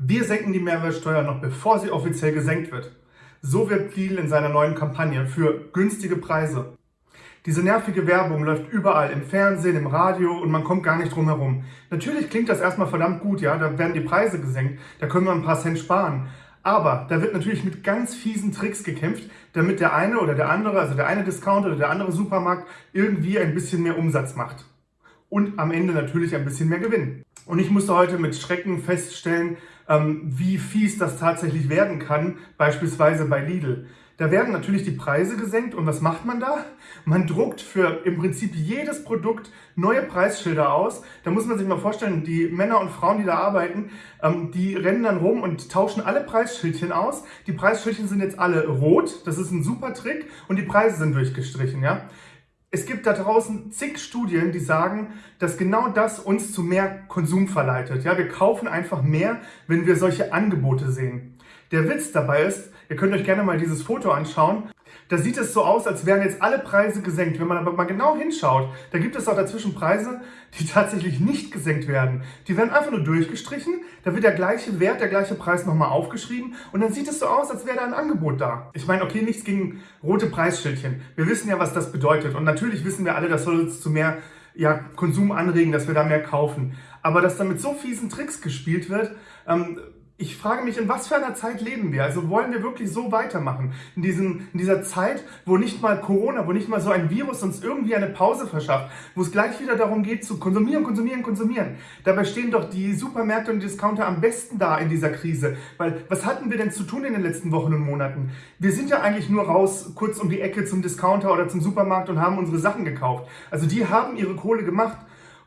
Wir senken die Mehrwertsteuer noch bevor sie offiziell gesenkt wird. So wird Lidl in seiner neuen Kampagne für günstige Preise. Diese nervige Werbung läuft überall, im Fernsehen, im Radio und man kommt gar nicht drum herum. Natürlich klingt das erstmal verdammt gut, ja, da werden die Preise gesenkt, da können wir ein paar Cent sparen. Aber da wird natürlich mit ganz fiesen Tricks gekämpft, damit der eine oder der andere, also der eine Discounter oder der andere Supermarkt irgendwie ein bisschen mehr Umsatz macht. Und am Ende natürlich ein bisschen mehr Gewinn. Und ich musste heute mit Schrecken feststellen, ähm, wie fies das tatsächlich werden kann, beispielsweise bei Lidl. Da werden natürlich die Preise gesenkt und was macht man da? Man druckt für im Prinzip jedes Produkt neue Preisschilder aus. Da muss man sich mal vorstellen, die Männer und Frauen, die da arbeiten, ähm, die rennen dann rum und tauschen alle Preisschildchen aus. Die Preisschildchen sind jetzt alle rot, das ist ein super Trick und die Preise sind durchgestrichen. Ja? Es gibt da draußen zig Studien, die sagen, dass genau das uns zu mehr Konsum verleitet. Ja, wir kaufen einfach mehr, wenn wir solche Angebote sehen. Der Witz dabei ist, ihr könnt euch gerne mal dieses Foto anschauen. Da sieht es so aus, als wären jetzt alle Preise gesenkt. Wenn man aber mal genau hinschaut, da gibt es auch dazwischen Preise, die tatsächlich nicht gesenkt werden. Die werden einfach nur durchgestrichen, da wird der gleiche Wert, der gleiche Preis nochmal aufgeschrieben und dann sieht es so aus, als wäre da ein Angebot da. Ich meine, okay, nichts gegen rote Preisschildchen. Wir wissen ja, was das bedeutet und natürlich wissen wir alle, das soll uns zu mehr ja, Konsum anregen, dass wir da mehr kaufen. Aber dass da mit so fiesen Tricks gespielt wird, ähm, ich frage mich, in was für einer Zeit leben wir? Also wollen wir wirklich so weitermachen? In, diesen, in dieser Zeit, wo nicht mal Corona, wo nicht mal so ein Virus uns irgendwie eine Pause verschafft, wo es gleich wieder darum geht zu konsumieren, konsumieren, konsumieren. Dabei stehen doch die Supermärkte und Discounter am besten da in dieser Krise. Weil was hatten wir denn zu tun in den letzten Wochen und Monaten? Wir sind ja eigentlich nur raus, kurz um die Ecke zum Discounter oder zum Supermarkt und haben unsere Sachen gekauft. Also die haben ihre Kohle gemacht.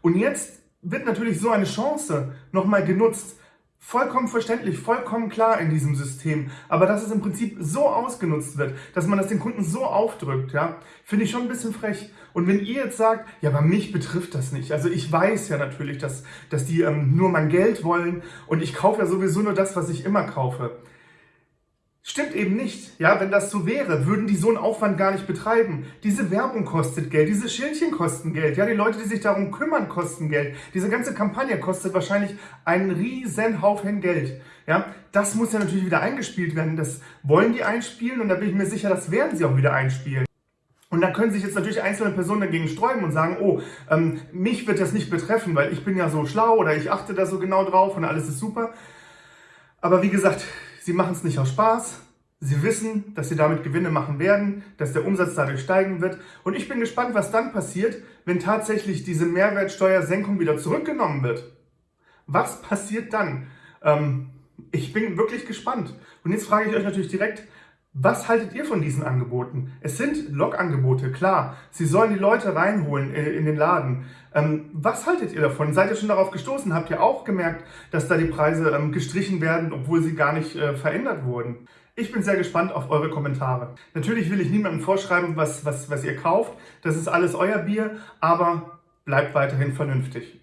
Und jetzt wird natürlich so eine Chance nochmal genutzt, Vollkommen verständlich, vollkommen klar in diesem System. Aber dass es im Prinzip so ausgenutzt wird, dass man das den Kunden so aufdrückt, ja, finde ich schon ein bisschen frech. Und wenn ihr jetzt sagt, ja, aber mich betrifft das nicht. Also ich weiß ja natürlich, dass, dass die ähm, nur mein Geld wollen und ich kaufe ja sowieso nur das, was ich immer kaufe. Stimmt eben nicht. Ja, wenn das so wäre, würden die so einen Aufwand gar nicht betreiben. Diese Werbung kostet Geld, diese Schildchen kosten Geld. Ja, die Leute, die sich darum kümmern, kosten Geld. Diese ganze Kampagne kostet wahrscheinlich einen riesen Haufen Geld. Ja, das muss ja natürlich wieder eingespielt werden. Das wollen die einspielen und da bin ich mir sicher, das werden sie auch wieder einspielen. Und da können sich jetzt natürlich einzelne Personen dagegen sträuben und sagen, oh, ähm, mich wird das nicht betreffen, weil ich bin ja so schlau oder ich achte da so genau drauf und alles ist super. Aber wie gesagt, Sie machen es nicht aus Spaß. Sie wissen, dass sie damit Gewinne machen werden, dass der Umsatz dadurch steigen wird. Und ich bin gespannt, was dann passiert, wenn tatsächlich diese Mehrwertsteuersenkung wieder zurückgenommen wird. Was passiert dann? Ähm, ich bin wirklich gespannt. Und jetzt frage ich euch natürlich direkt, was haltet ihr von diesen Angeboten? Es sind Log-Angebote, klar. Sie sollen die Leute reinholen äh, in den Laden. Ähm, was haltet ihr davon? Seid ihr schon darauf gestoßen? Habt ihr auch gemerkt, dass da die Preise ähm, gestrichen werden, obwohl sie gar nicht äh, verändert wurden? Ich bin sehr gespannt auf eure Kommentare. Natürlich will ich niemandem vorschreiben, was, was, was ihr kauft. Das ist alles euer Bier, aber bleibt weiterhin vernünftig.